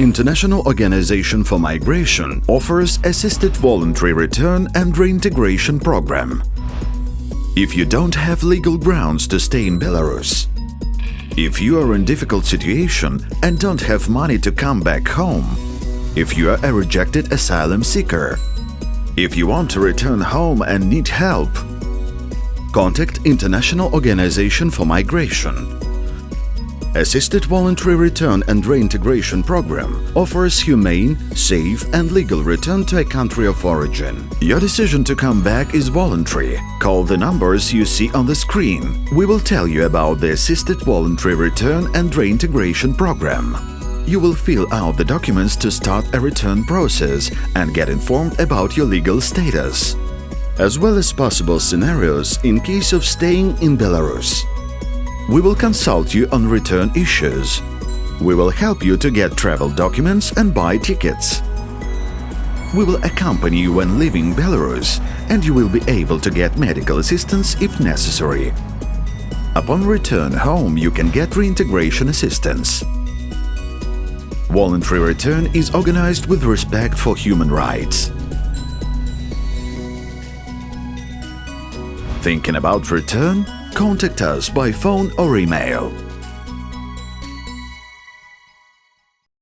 International Organization for Migration offers assisted voluntary return and reintegration program. If you don't have legal grounds to stay in Belarus, if you are in difficult situation and don't have money to come back home, if you are a rejected asylum seeker, if you want to return home and need help, contact International Organization for Migration Assisted Voluntary Return and Reintegration Program offers humane, safe and legal return to a country of origin. Your decision to come back is voluntary. Call the numbers you see on the screen. We will tell you about the Assisted Voluntary Return and Reintegration Program. You will fill out the documents to start a return process and get informed about your legal status, as well as possible scenarios in case of staying in Belarus. We will consult you on return issues. We will help you to get travel documents and buy tickets. We will accompany you when leaving Belarus and you will be able to get medical assistance if necessary. Upon return home, you can get reintegration assistance. Voluntary return is organized with respect for human rights. Thinking about return? Contact us by phone or email.